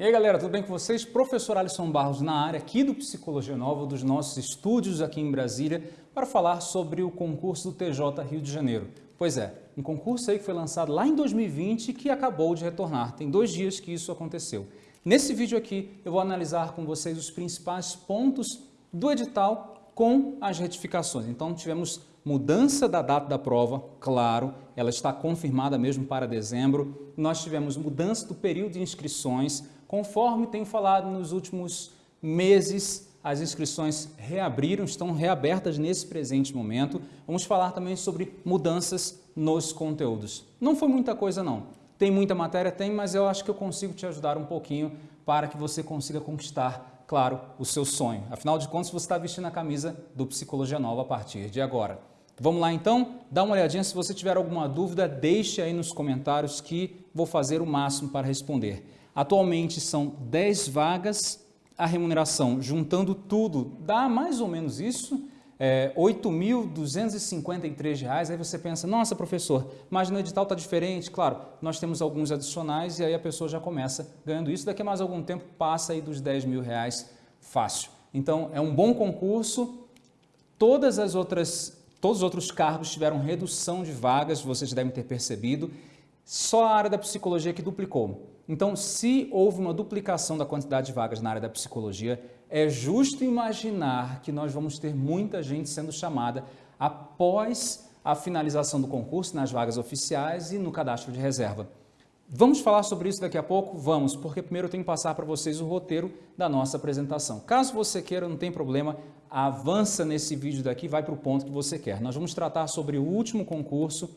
E aí galera, tudo bem com vocês? Professor Alisson Barros na área aqui do Psicologia Nova, dos nossos estúdios aqui em Brasília, para falar sobre o concurso do TJ Rio de Janeiro. Pois é, um concurso aí que foi lançado lá em 2020 e que acabou de retornar. Tem dois dias que isso aconteceu. Nesse vídeo aqui eu vou analisar com vocês os principais pontos do edital com as retificações. Então tivemos mudança da data da prova, claro, ela está confirmada mesmo para dezembro. Nós tivemos mudança do período de inscrições, Conforme tenho falado nos últimos meses, as inscrições reabriram, estão reabertas nesse presente momento. Vamos falar também sobre mudanças nos conteúdos. Não foi muita coisa não. Tem muita matéria? Tem, mas eu acho que eu consigo te ajudar um pouquinho para que você consiga conquistar, claro, o seu sonho. Afinal de contas, você está vestindo a camisa do Psicologia Nova a partir de agora. Vamos lá então? Dá uma olhadinha, se você tiver alguma dúvida, deixe aí nos comentários que vou fazer o máximo para responder. Atualmente são 10 vagas, a remuneração, juntando tudo, dá mais ou menos isso, é, R$ 8.253. Aí você pensa, nossa professor, mas no edital está diferente. Claro, nós temos alguns adicionais e aí a pessoa já começa ganhando isso. Daqui a mais algum tempo passa aí dos 10 mil reais fácil. Então é um bom concurso. Todas as outras, todos os outros cargos tiveram redução de vagas, vocês devem ter percebido. Só a área da psicologia que duplicou. Então, se houve uma duplicação da quantidade de vagas na área da psicologia, é justo imaginar que nós vamos ter muita gente sendo chamada após a finalização do concurso nas vagas oficiais e no cadastro de reserva. Vamos falar sobre isso daqui a pouco? Vamos, porque primeiro eu tenho que passar para vocês o roteiro da nossa apresentação. Caso você queira, não tem problema, avança nesse vídeo daqui, vai para o ponto que você quer. Nós vamos tratar sobre o último concurso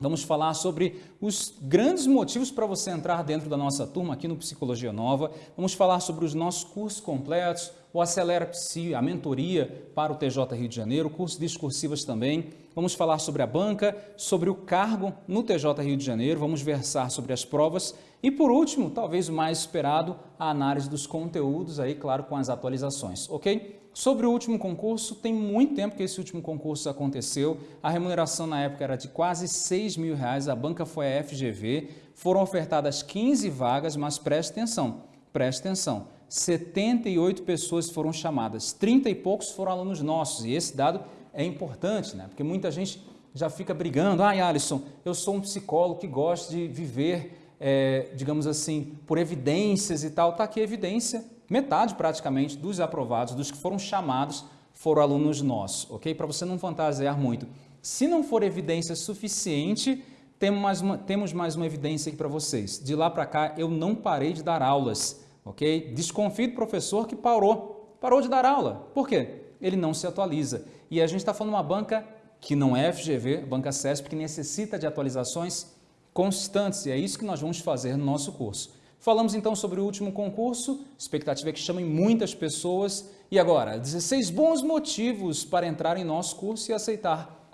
Vamos falar sobre os grandes motivos para você entrar dentro da nossa turma aqui no Psicologia Nova. Vamos falar sobre os nossos cursos completos, o Acelera Psi, a mentoria para o TJ Rio de Janeiro, cursos discursivos também. Vamos falar sobre a banca, sobre o cargo no TJ Rio de Janeiro, vamos versar sobre as provas e, por último, talvez o mais esperado, a análise dos conteúdos aí, claro, com as atualizações, ok? Sobre o último concurso, tem muito tempo que esse último concurso aconteceu. A remuneração na época era de quase 6 mil reais, a banca foi a FGV. Foram ofertadas 15 vagas, mas preste atenção, preste atenção. 78 pessoas foram chamadas, 30 e poucos foram alunos nossos. E esse dado é importante, né? porque muita gente já fica brigando. Ai, ah, Alisson, eu sou um psicólogo que gosta de viver, é, digamos assim, por evidências e tal. Está aqui a evidência metade praticamente dos aprovados, dos que foram chamados, foram alunos nossos, ok? Para você não fantasiar muito. Se não for evidência suficiente, temos mais uma, temos mais uma evidência aqui para vocês. De lá para cá, eu não parei de dar aulas, ok? Desconfio do professor que parou, parou de dar aula. Por quê? Ele não se atualiza. E a gente está falando de uma banca que não é FGV, banca CESP, que necessita de atualizações constantes. E é isso que nós vamos fazer no nosso curso. Falamos então sobre o último concurso, expectativa é que chamem muitas pessoas. E agora, 16 bons motivos para entrar em nosso curso e aceitar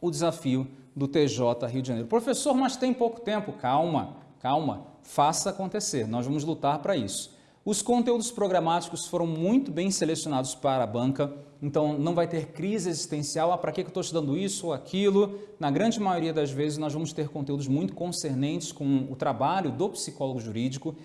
o desafio do TJ Rio de Janeiro. Professor, mas tem pouco tempo. Calma, calma, faça acontecer, nós vamos lutar para isso. Os conteúdos programáticos foram muito bem selecionados para a banca, então não vai ter crise existencial, ah, para que eu estou estudando isso ou aquilo? Na grande maioria das vezes nós vamos ter conteúdos muito concernentes com o trabalho do psicólogo jurídico.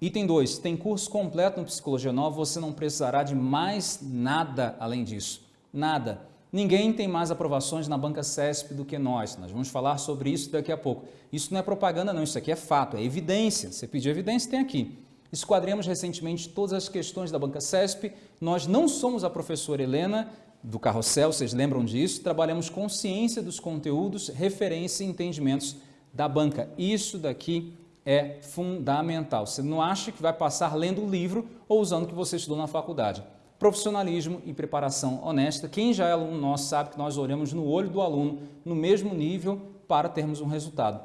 Item 2, tem curso completo no Psicologia Nova, você não precisará de mais nada além disso, nada. Ninguém tem mais aprovações na banca CESP do que nós, nós vamos falar sobre isso daqui a pouco. Isso não é propaganda não, isso aqui é fato, é evidência, você pediu evidência, tem aqui. Esquadremos recentemente todas as questões da banca CESP. Nós não somos a professora Helena do Carrossel, vocês lembram disso? Trabalhamos com ciência dos conteúdos, referência e entendimentos da banca. Isso daqui é fundamental. Você não acha que vai passar lendo o livro ou usando o que você estudou na faculdade. Profissionalismo e preparação honesta. Quem já é aluno nosso sabe que nós olhamos no olho do aluno no mesmo nível para termos um resultado.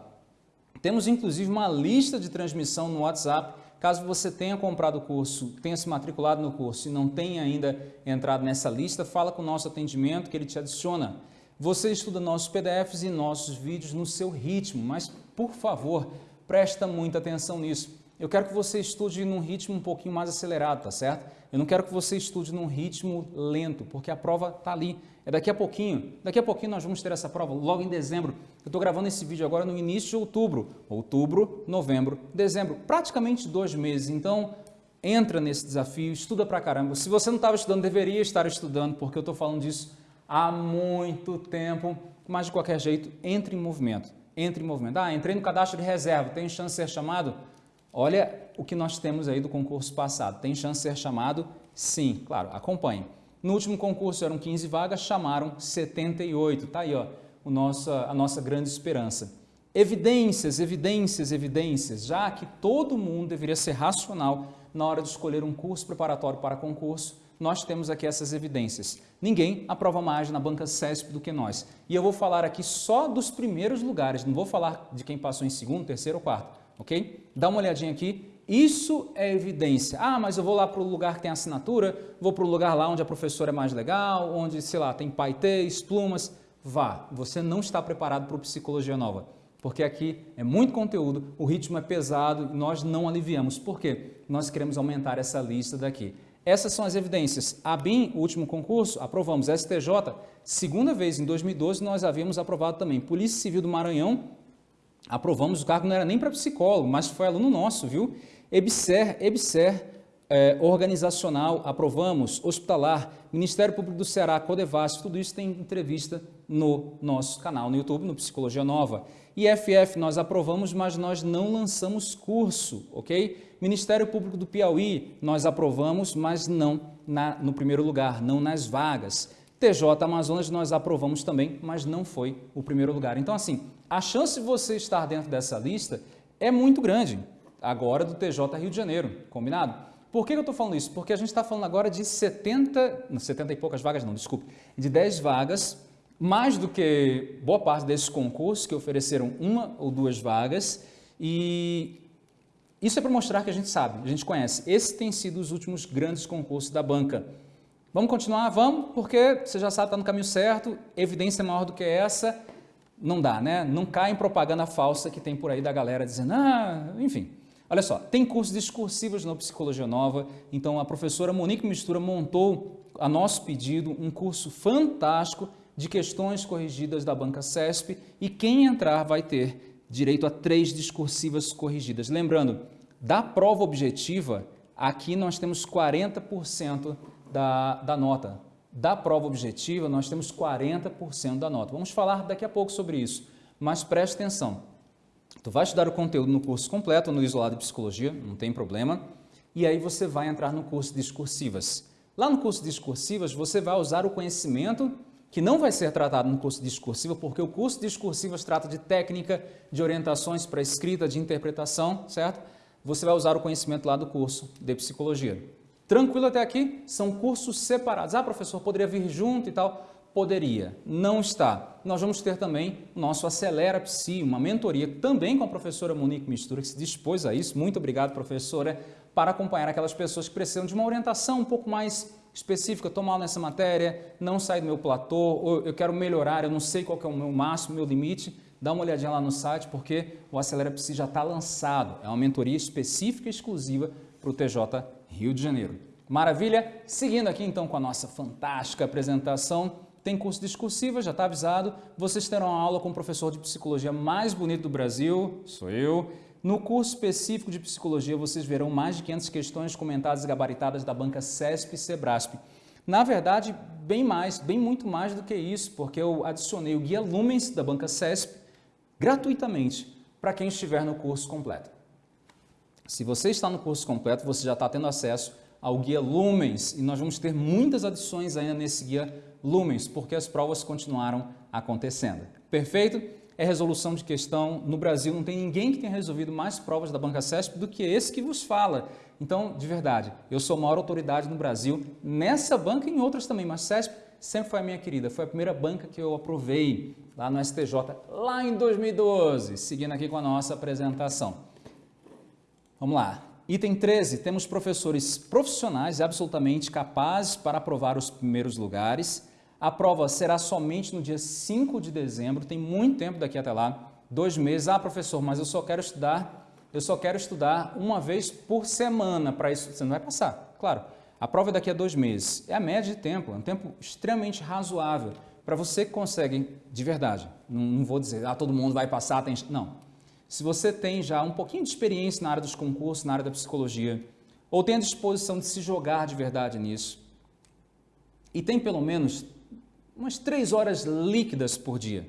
Temos inclusive uma lista de transmissão no WhatsApp Caso você tenha comprado o curso, tenha se matriculado no curso e não tenha ainda entrado nessa lista, fala com o nosso atendimento que ele te adiciona. Você estuda nossos PDFs e nossos vídeos no seu ritmo, mas por favor, presta muita atenção nisso. Eu quero que você estude num ritmo um pouquinho mais acelerado, tá certo? Eu não quero que você estude num ritmo lento, porque a prova está ali. É daqui a pouquinho. Daqui a pouquinho nós vamos ter essa prova, logo em dezembro. Estou gravando esse vídeo agora no início de outubro. Outubro, novembro, dezembro, praticamente dois meses. Então, entra nesse desafio, estuda pra caramba. Se você não estava estudando, deveria estar estudando, porque eu estou falando disso há muito tempo. Mas, de qualquer jeito, entre em movimento. Entre em movimento. Ah, entrei no cadastro de reserva, tem chance de ser chamado? Olha o que nós temos aí do concurso passado. Tem chance de ser chamado? Sim, claro, acompanhe. No último concurso eram 15 vagas, chamaram 78. Tá aí, ó, o nossa, a nossa grande esperança. Evidências, evidências, evidências, já que todo mundo deveria ser racional na hora de escolher um curso preparatório para concurso, nós temos aqui essas evidências. Ninguém aprova mais na banca CESP do que nós. E eu vou falar aqui só dos primeiros lugares, não vou falar de quem passou em segundo, terceiro ou quarto, ok? Dá uma olhadinha aqui, isso é evidência. Ah, mas eu vou lá para o lugar que tem assinatura, vou para o lugar lá onde a professora é mais legal, onde, sei lá, tem paetês, plumas. Vá, você não está preparado para o Psicologia Nova, porque aqui é muito conteúdo, o ritmo é pesado e nós não aliviamos. Por quê? Nós queremos aumentar essa lista daqui. Essas são as evidências. A BIM, o último concurso, aprovamos. STJ, segunda vez em 2012, nós havíamos aprovado também. Polícia Civil do Maranhão, aprovamos. O cargo não era nem para psicólogo, mas foi aluno nosso, viu? EBSER, EBSER, é, organizacional, aprovamos. Hospitalar, Ministério Público do Ceará, Codevas, tudo isso tem entrevista no nosso canal no YouTube, no Psicologia Nova. IFF nós aprovamos, mas nós não lançamos curso, ok? Ministério Público do Piauí nós aprovamos, mas não na, no primeiro lugar, não nas vagas. TJ Amazonas nós aprovamos também, mas não foi o primeiro lugar. Então assim, a chance de você estar dentro dessa lista é muito grande, agora do TJ Rio de Janeiro, combinado? Por que eu estou falando isso? Porque a gente está falando agora de 70, 70 e poucas vagas não, desculpe, de 10 vagas mais do que boa parte desses concursos que ofereceram uma ou duas vagas e isso é para mostrar que a gente sabe, a gente conhece. Esses têm sido os últimos grandes concursos da banca. Vamos continuar? Vamos, porque você já sabe, está no caminho certo, evidência maior do que essa, não dá, né? Não cai em propaganda falsa que tem por aí da galera dizendo, ah, enfim. Olha só, tem cursos discursivos na Psicologia Nova, então a professora Monique Mistura montou, a nosso pedido, um curso fantástico de questões corrigidas da banca CESP e quem entrar vai ter direito a três discursivas corrigidas. Lembrando, da prova objetiva, aqui nós temos 40% da, da nota. Da prova objetiva, nós temos 40% da nota. Vamos falar daqui a pouco sobre isso, mas preste atenção. Tu vai estudar o conteúdo no curso completo, no isolado de psicologia, não tem problema, e aí você vai entrar no curso de discursivas. Lá no curso de discursivas, você vai usar o conhecimento que não vai ser tratado no curso discursivo, porque o curso discursivo trata de técnica, de orientações para escrita, de interpretação, certo? Você vai usar o conhecimento lá do curso de psicologia. Tranquilo até aqui? São cursos separados. Ah, professor, poderia vir junto e tal? Poderia, não está. Nós vamos ter também o nosso Acelera Psi, uma mentoria também com a professora Monique Mistura, que se dispôs a isso. Muito obrigado, professora, para acompanhar aquelas pessoas que precisam de uma orientação um pouco mais específica, estou mal nessa matéria, não sai do meu platô, ou eu quero melhorar, eu não sei qual é o meu máximo, meu limite, dá uma olhadinha lá no site, porque o Acelera Psi já está lançado. É uma mentoria específica e exclusiva para o TJ Rio de Janeiro. Maravilha? Seguindo aqui então com a nossa fantástica apresentação, tem curso discursiva, já está avisado, vocês terão aula com o professor de psicologia mais bonito do Brasil, sou eu, no curso específico de psicologia, vocês verão mais de 500 questões comentadas e gabaritadas da banca CESP e SEBRASP. Na verdade, bem mais, bem muito mais do que isso, porque eu adicionei o Guia Lumens da banca CESP gratuitamente para quem estiver no curso completo. Se você está no curso completo, você já está tendo acesso ao Guia Lumens e nós vamos ter muitas adições ainda nesse Guia Lumens, porque as provas continuaram acontecendo. Perfeito? É resolução de questão. No Brasil não tem ninguém que tenha resolvido mais provas da Banca CESP do que esse que vos fala. Então, de verdade, eu sou a maior autoridade no Brasil, nessa banca e em outras também, mas CESP sempre foi a minha querida, foi a primeira banca que eu aprovei lá no STJ, lá em 2012, seguindo aqui com a nossa apresentação. Vamos lá. Item 13, temos professores profissionais absolutamente capazes para aprovar os primeiros lugares, a prova será somente no dia 5 de dezembro, tem muito tempo daqui até lá, dois meses. Ah, professor, mas eu só quero estudar, eu só quero estudar uma vez por semana para isso. Você não vai passar, claro. A prova é daqui a dois meses. É a média de tempo, é um tempo extremamente razoável para você que consegue, de verdade, não, não, vou dizer, ah, todo mundo vai passar, tem... não. Se você tem já um pouquinho de experiência na área dos concursos, na área da psicologia, ou tem a disposição de se jogar de verdade nisso, e tem pelo menos umas três horas líquidas por dia,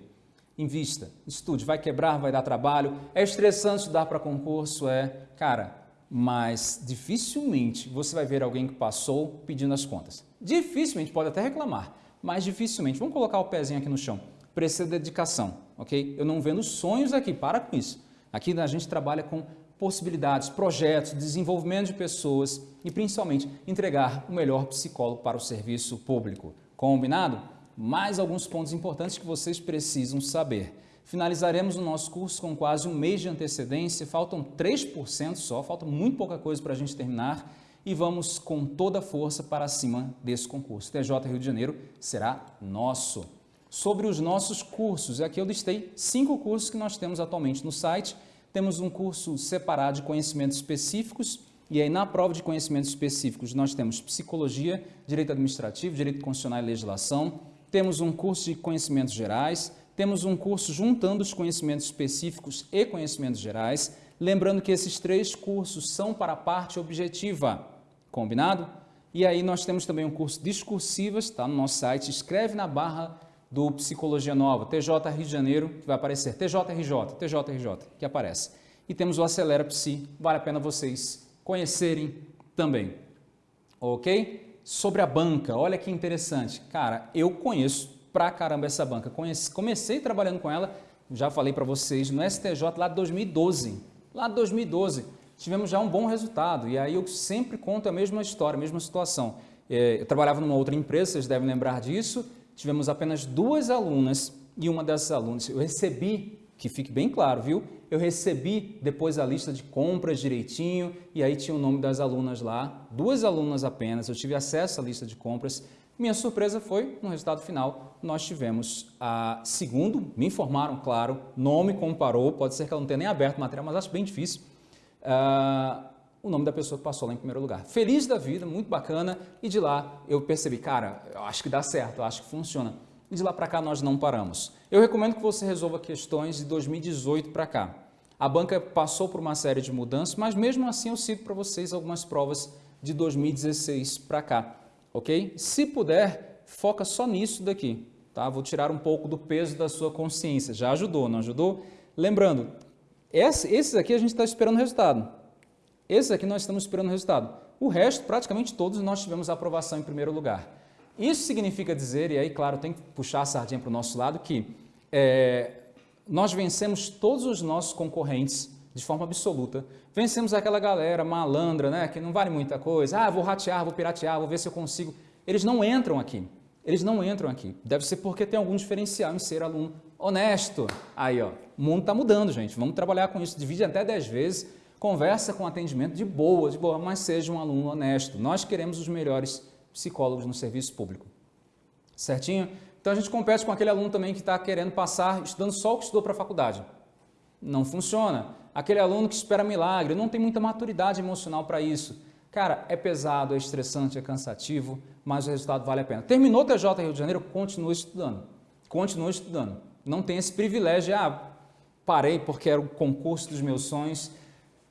invista, estude, vai quebrar, vai dar trabalho, é estressante estudar para concurso, é, cara, mas dificilmente você vai ver alguém que passou pedindo as contas. Dificilmente, pode até reclamar, mas dificilmente. Vamos colocar o pezinho aqui no chão. Precisa de dedicação, ok? Eu não vendo sonhos aqui, para com isso. Aqui a gente trabalha com possibilidades, projetos, desenvolvimento de pessoas e principalmente entregar o melhor psicólogo para o serviço público. Combinado? Mais alguns pontos importantes que vocês precisam saber. Finalizaremos o nosso curso com quase um mês de antecedência, faltam 3% só, falta muito pouca coisa para a gente terminar e vamos com toda força para cima desse concurso. TJ Rio de Janeiro será nosso. Sobre os nossos cursos, aqui eu listei cinco cursos que nós temos atualmente no site. Temos um curso separado de conhecimentos específicos, e aí na prova de conhecimentos específicos nós temos Psicologia, Direito Administrativo, Direito Constitucional e Legislação, temos um curso de conhecimentos gerais, temos um curso juntando os conhecimentos específicos e conhecimentos gerais, lembrando que esses três cursos são para a parte objetiva, combinado? E aí nós temos também um curso discursivas, está no nosso site, escreve na barra do Psicologia Nova, TJ Rio de Janeiro, que vai aparecer, TJRJ, TJRJ, que aparece. E temos o Acelera Psi, vale a pena vocês conhecerem também, ok? Sobre a banca, olha que interessante, cara, eu conheço pra caramba essa banca. Conheci, comecei trabalhando com ela, já falei para vocês, no STJ lá de 2012. Lá de 2012, tivemos já um bom resultado. E aí eu sempre conto a mesma história, a mesma situação. É, eu trabalhava numa outra empresa, vocês devem lembrar disso. Tivemos apenas duas alunas e uma dessas alunas, eu recebi, que fique bem claro, viu? Eu recebi depois a lista de compras direitinho e aí tinha o nome das alunas lá, duas alunas apenas, eu tive acesso à lista de compras minha surpresa foi, no resultado final, nós tivemos a segundo, me informaram, claro, nome comparou, pode ser que ela não tenha nem aberto o material, mas acho bem difícil, uh, o nome da pessoa que passou lá em primeiro lugar. Feliz da vida, muito bacana, e de lá eu percebi, cara, eu acho que dá certo, eu acho que funciona. E de lá para cá nós não paramos. Eu recomendo que você resolva questões de 2018 para cá. A banca passou por uma série de mudanças, mas mesmo assim eu cito para vocês algumas provas de 2016 para cá ok? Se puder, foca só nisso daqui, tá? Vou tirar um pouco do peso da sua consciência. Já ajudou, não ajudou? Lembrando, esses aqui a gente está esperando o resultado. Esses aqui nós estamos esperando resultado. O resto, praticamente todos, nós tivemos aprovação em primeiro lugar. Isso significa dizer, e aí, claro, tem que puxar a sardinha para o nosso lado, que é, nós vencemos todos os nossos concorrentes de forma absoluta. Vencemos aquela galera malandra, né, que não vale muita coisa. Ah, vou ratear, vou piratear, vou ver se eu consigo. Eles não entram aqui. Eles não entram aqui. Deve ser porque tem algum diferencial em ser aluno honesto. Aí, ó, o mundo está mudando, gente. Vamos trabalhar com isso. Divide até 10 vezes. Conversa com atendimento de boa, de boa, mas seja um aluno honesto. Nós queremos os melhores psicólogos no serviço público. Certinho? Então a gente compete com aquele aluno também que está querendo passar, estudando só o que estudou para a faculdade. Não funciona aquele aluno que espera milagre, não tem muita maturidade emocional para isso. Cara, é pesado, é estressante, é cansativo, mas o resultado vale a pena. Terminou o TJ Rio de Janeiro, continue estudando. Continue estudando. Não tem esse privilégio ah, parei porque era o concurso dos meus sonhos.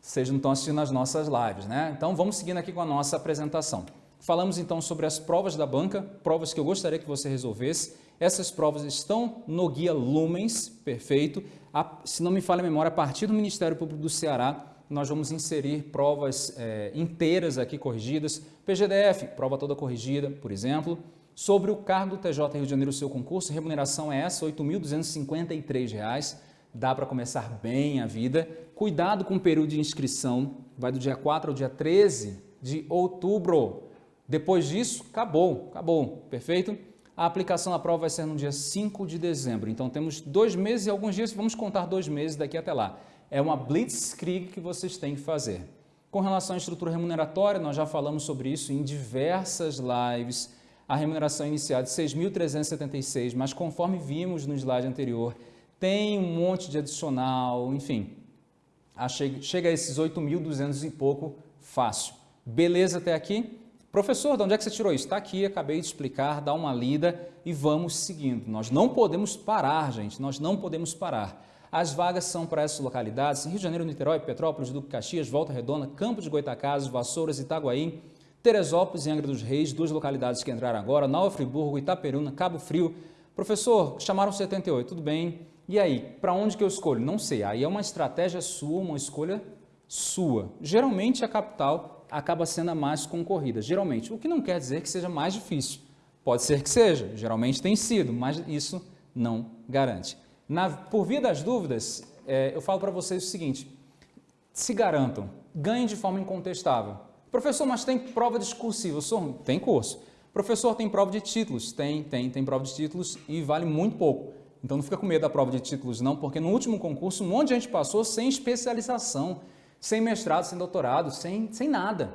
Vocês não estão assistindo as nossas lives, né? Então, vamos seguindo aqui com a nossa apresentação. Falamos então sobre as provas da banca, provas que eu gostaria que você resolvesse. Essas provas estão no guia Lumens, perfeito a, se não me falha a memória, a partir do Ministério Público do Ceará, nós vamos inserir provas é, inteiras aqui corrigidas, PGDF, prova toda corrigida, por exemplo. Sobre o cargo do TJ Rio de Janeiro, seu concurso, remuneração é essa, R$ 8.253, dá para começar bem a vida. Cuidado com o período de inscrição, vai do dia 4 ao dia 13 de outubro. Depois disso, acabou, acabou, perfeito? A aplicação da prova vai ser no dia 5 de dezembro, então temos dois meses e alguns dias, vamos contar dois meses daqui até lá. É uma blitzkrieg que vocês têm que fazer. Com relação à estrutura remuneratória, nós já falamos sobre isso em diversas lives. A remuneração inicial é de 6.376, mas conforme vimos no slide anterior, tem um monte de adicional, enfim, chega a esses 8.200 e pouco fácil. Beleza até aqui? Professor, de onde é que você tirou isso? Está aqui, acabei de explicar, dá uma lida e vamos seguindo. Nós não podemos parar, gente, nós não podemos parar. As vagas são para essas localidades, Rio de Janeiro, Niterói, Petrópolis, Duque Caxias, Volta Redonda, Campo de Goitacazes, Vassouras, Itaguaí, Teresópolis e Angra dos Reis, duas localidades que entraram agora, Nova Friburgo, Itaperuna, Cabo Frio. Professor, chamaram 78, tudo bem. E aí, para onde que eu escolho? Não sei, aí é uma estratégia sua, uma escolha sua. Geralmente a capital acaba sendo a mais concorrida, geralmente. O que não quer dizer que seja mais difícil. Pode ser que seja, geralmente tem sido, mas isso não garante. Na, por via das dúvidas, é, eu falo para vocês o seguinte, se garantam, ganhem de forma incontestável. Professor, mas tem prova discursiva? Tem curso. Professor, tem prova de títulos? Tem, tem, tem prova de títulos e vale muito pouco. Então não fica com medo da prova de títulos não, porque no último concurso um monte de gente passou sem especialização sem mestrado, sem doutorado, sem, sem nada.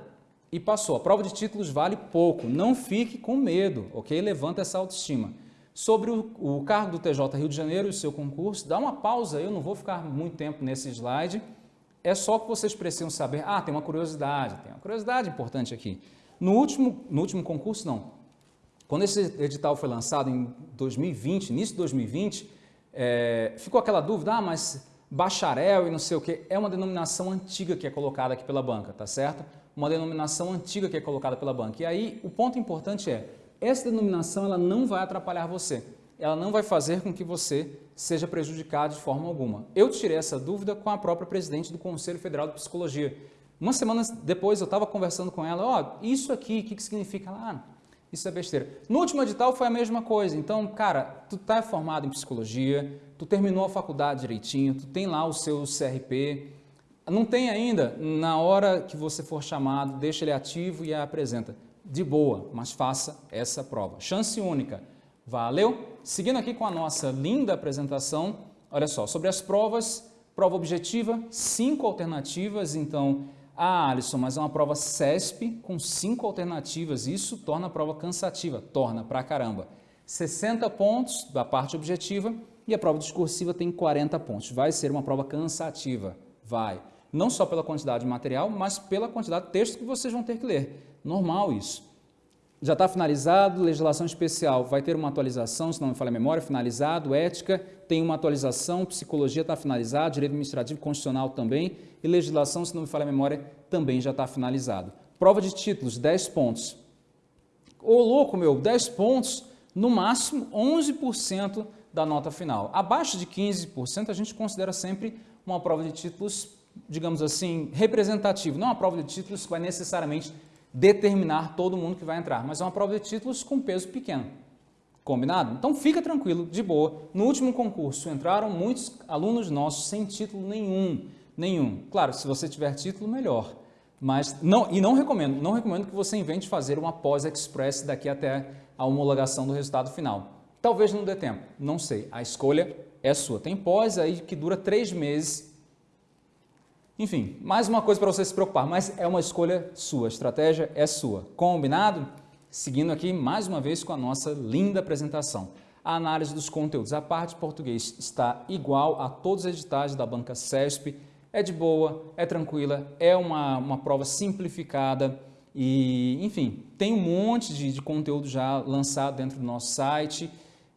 E passou. A prova de títulos vale pouco. Não fique com medo, ok? Levanta essa autoestima. Sobre o, o cargo do TJ Rio de Janeiro e o seu concurso, dá uma pausa, eu não vou ficar muito tempo nesse slide. É só que vocês precisam saber. Ah, tem uma curiosidade, tem uma curiosidade importante aqui. No último, no último concurso, não. Quando esse edital foi lançado em 2020, início de 2020, é, ficou aquela dúvida, ah, mas bacharel e não sei o que, é uma denominação antiga que é colocada aqui pela banca, tá certo? Uma denominação antiga que é colocada pela banca. E aí, o ponto importante é, essa denominação ela não vai atrapalhar você. Ela não vai fazer com que você seja prejudicado de forma alguma. Eu tirei essa dúvida com a própria presidente do Conselho Federal de Psicologia. Uma semana depois eu estava conversando com ela, ó, oh, isso aqui, o que, que significa? Ela, ah, isso é besteira. No último edital foi a mesma coisa. Então, cara, tu tá formado em psicologia, tu terminou a faculdade direitinho, tu tem lá o seu CRP, não tem ainda, na hora que você for chamado, deixa ele ativo e apresenta. De boa, mas faça essa prova. Chance única. Valeu? Seguindo aqui com a nossa linda apresentação, olha só, sobre as provas, prova objetiva, cinco alternativas, então, ah, Alisson, mas é uma prova CESP com cinco alternativas, isso torna a prova cansativa, torna pra caramba. 60 pontos da parte objetiva, e a prova discursiva tem 40 pontos. Vai ser uma prova cansativa, vai. Não só pela quantidade de material, mas pela quantidade de texto que vocês vão ter que ler. Normal isso. Já está finalizado, legislação especial vai ter uma atualização, se não me falha a memória, finalizado, ética tem uma atualização, psicologia está finalizado, direito administrativo constitucional também, e legislação, se não me falha a memória, também já está finalizado. Prova de títulos, 10 pontos. Ô louco meu, 10 pontos, no máximo 11% da nota final. Abaixo de 15%, a gente considera sempre uma prova de títulos, digamos assim, representativa. Não uma prova de títulos que vai necessariamente determinar todo mundo que vai entrar, mas é uma prova de títulos com peso pequeno. Combinado? Então fica tranquilo, de boa. No último concurso entraram muitos alunos nossos sem título nenhum, nenhum. Claro, se você tiver título, melhor. Mas não, e não recomendo, não recomendo que você invente fazer uma pós-express daqui até a homologação do resultado final. Talvez não dê tempo, não sei. A escolha é sua. Tem pós aí que dura três meses. Enfim, mais uma coisa para você se preocupar, mas é uma escolha sua, a estratégia é sua. Combinado? Seguindo aqui mais uma vez com a nossa linda apresentação. A análise dos conteúdos. A parte de português está igual a todos os editais da banca CESP. É de boa, é tranquila, é uma, uma prova simplificada e, enfim, tem um monte de, de conteúdo já lançado dentro do nosso site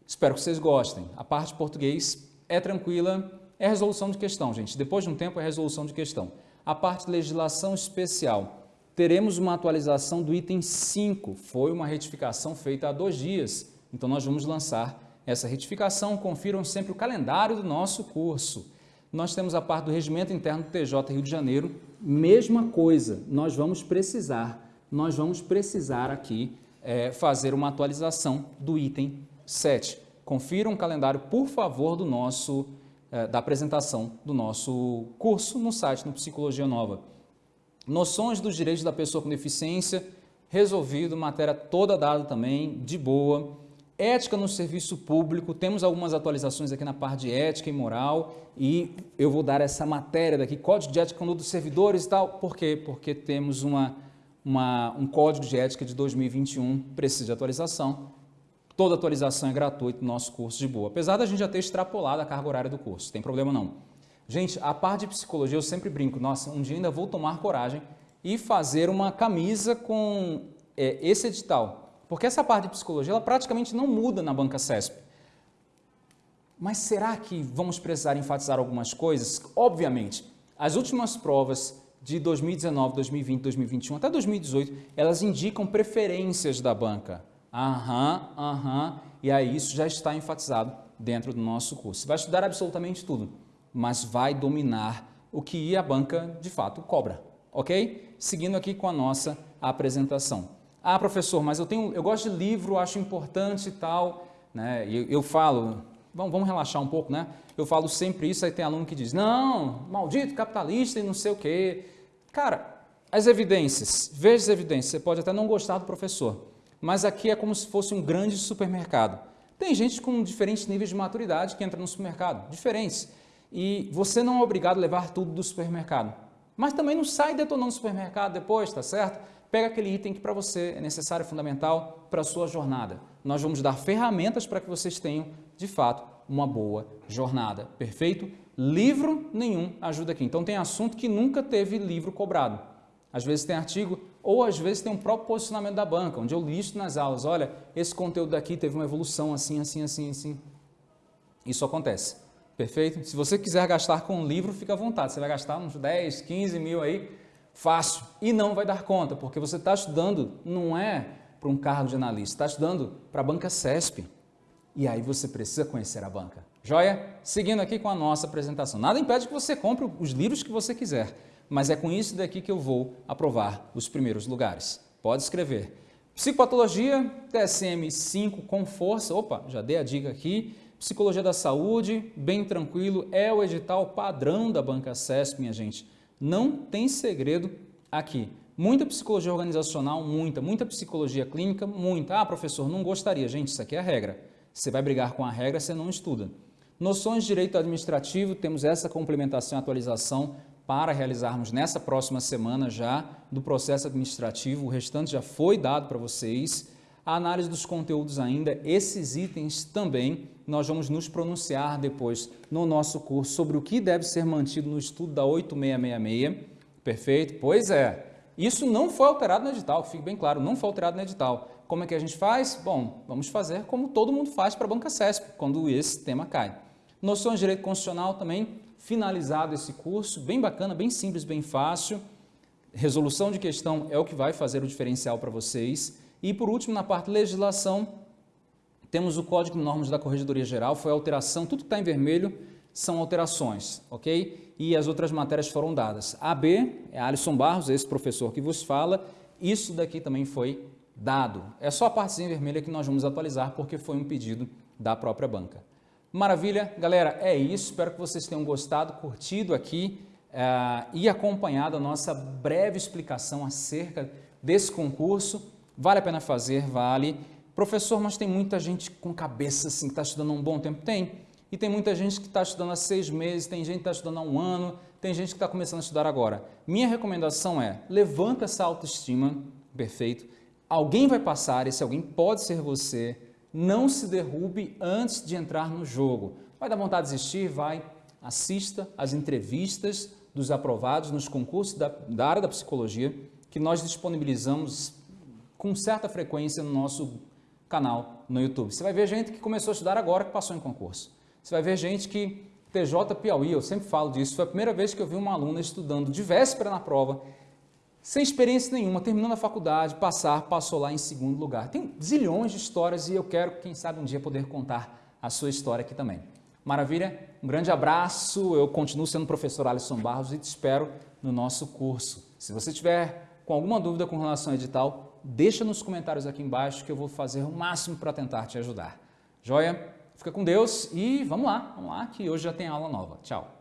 Espero que vocês gostem. A parte de português é tranquila, é resolução de questão, gente. Depois de um tempo é resolução de questão. A parte de legislação especial, teremos uma atualização do item 5. Foi uma retificação feita há dois dias, então nós vamos lançar essa retificação. Confiram sempre o calendário do nosso curso. Nós temos a parte do Regimento Interno do TJ Rio de Janeiro, mesma coisa, nós vamos precisar, nós vamos precisar aqui é, fazer uma atualização do item 7. Confira um calendário, por favor, do nosso, da apresentação do nosso curso no site no Psicologia Nova. Noções dos direitos da pessoa com deficiência, resolvido, matéria toda dada também, de boa. Ética no serviço público, temos algumas atualizações aqui na parte de ética e moral e eu vou dar essa matéria daqui, Código de Ética dos Servidores e tal. Por quê? Porque temos uma, uma, um Código de Ética de 2021, precisa de atualização. Toda atualização é gratuita no nosso curso de boa. Apesar da gente já ter extrapolado a carga horária do curso, tem problema não. Gente, a parte de psicologia eu sempre brinco, nossa, um dia ainda vou tomar coragem e fazer uma camisa com é esse edital, porque essa parte de psicologia ela praticamente não muda na banca CESP. Mas será que vamos precisar enfatizar algumas coisas? Obviamente, as últimas provas de 2019, 2020, 2021 até 2018, elas indicam preferências da banca. Aham, aham, e aí isso já está enfatizado dentro do nosso curso. Você vai estudar absolutamente tudo, mas vai dominar o que a banca de fato cobra, ok? Seguindo aqui com a nossa apresentação. Ah, professor, mas eu, tenho, eu gosto de livro, acho importante e tal, né? Eu, eu falo, vamos, vamos relaxar um pouco, né? Eu falo sempre isso, aí tem aluno que diz, não, maldito capitalista e não sei o quê. Cara, as evidências, veja as evidências, você pode até não gostar do professor, mas aqui é como se fosse um grande supermercado. Tem gente com diferentes níveis de maturidade que entra no supermercado, diferentes. E você não é obrigado a levar tudo do supermercado. Mas também não sai detonando o supermercado depois, tá certo? Pega aquele item que para você é necessário, fundamental para a sua jornada. Nós vamos dar ferramentas para que vocês tenham, de fato, uma boa jornada. Perfeito? Livro nenhum ajuda aqui. Então tem assunto que nunca teve livro cobrado. Às vezes tem artigo, ou às vezes tem um próprio posicionamento da banca, onde eu listo nas aulas, olha, esse conteúdo daqui teve uma evolução assim, assim, assim, assim. Isso acontece. Perfeito? Se você quiser gastar com um livro, fica à vontade. Você vai gastar uns 10, 15 mil aí, fácil. E não vai dar conta, porque você está estudando, não é para um cargo de analista, está estudando para a banca CESP. E aí você precisa conhecer a banca. Joia? Seguindo aqui com a nossa apresentação. Nada impede que você compre os livros que você quiser mas é com isso daqui que eu vou aprovar os primeiros lugares. Pode escrever. Psicopatologia, TSM-5 com força, opa, já dei a dica aqui. Psicologia da saúde, bem tranquilo, é o edital padrão da Banca CESP, minha gente. Não tem segredo aqui. Muita psicologia organizacional, muita. Muita psicologia clínica, muita. Ah, professor, não gostaria. Gente, isso aqui é a regra. Você vai brigar com a regra, você não estuda. Noções de direito administrativo, temos essa complementação e atualização para realizarmos nessa próxima semana já do processo administrativo. O restante já foi dado para vocês. A análise dos conteúdos ainda, esses itens também, nós vamos nos pronunciar depois no nosso curso sobre o que deve ser mantido no estudo da 8666. Perfeito? Pois é. Isso não foi alterado no edital, fique bem claro, não foi alterado no edital. Como é que a gente faz? Bom, vamos fazer como todo mundo faz para a banca CESP, quando esse tema cai. Noções de direito constitucional também, finalizado esse curso, bem bacana, bem simples, bem fácil. Resolução de questão é o que vai fazer o diferencial para vocês. E por último, na parte legislação, temos o Código de Normas da Corregedoria Geral, foi alteração, tudo que está em vermelho são alterações, ok? E as outras matérias foram dadas. A B é Alisson Barros, esse professor que vos fala, isso daqui também foi dado. É só a partezinha vermelha que nós vamos atualizar porque foi um pedido da própria banca. Maravilha, galera, é isso. Espero que vocês tenham gostado, curtido aqui uh, e acompanhado a nossa breve explicação acerca desse concurso. Vale a pena fazer, vale. Professor, mas tem muita gente com cabeça assim, que está estudando há um bom tempo? Tem. E tem muita gente que está estudando há seis meses, tem gente que está estudando há um ano, tem gente que está começando a estudar agora. Minha recomendação é, levanta essa autoestima, perfeito. Alguém vai passar, esse alguém pode ser você, não se derrube antes de entrar no jogo. Vai dar vontade de desistir? Vai. Assista às entrevistas dos aprovados nos concursos da, da área da psicologia que nós disponibilizamos com certa frequência no nosso canal no YouTube. Você vai ver gente que começou a estudar agora que passou em concurso. Você vai ver gente que TJ Piauí, eu sempre falo disso, foi a primeira vez que eu vi uma aluna estudando de véspera na prova sem experiência nenhuma, terminando a faculdade, passar, passou lá em segundo lugar. Tem zilhões de histórias e eu quero, quem sabe, um dia poder contar a sua história aqui também. Maravilha? Um grande abraço, eu continuo sendo professor Alisson Barros e te espero no nosso curso. Se você tiver com alguma dúvida com relação ao edital, deixa nos comentários aqui embaixo que eu vou fazer o máximo para tentar te ajudar. Joia? Fica com Deus e vamos lá, vamos lá que hoje já tem aula nova. Tchau!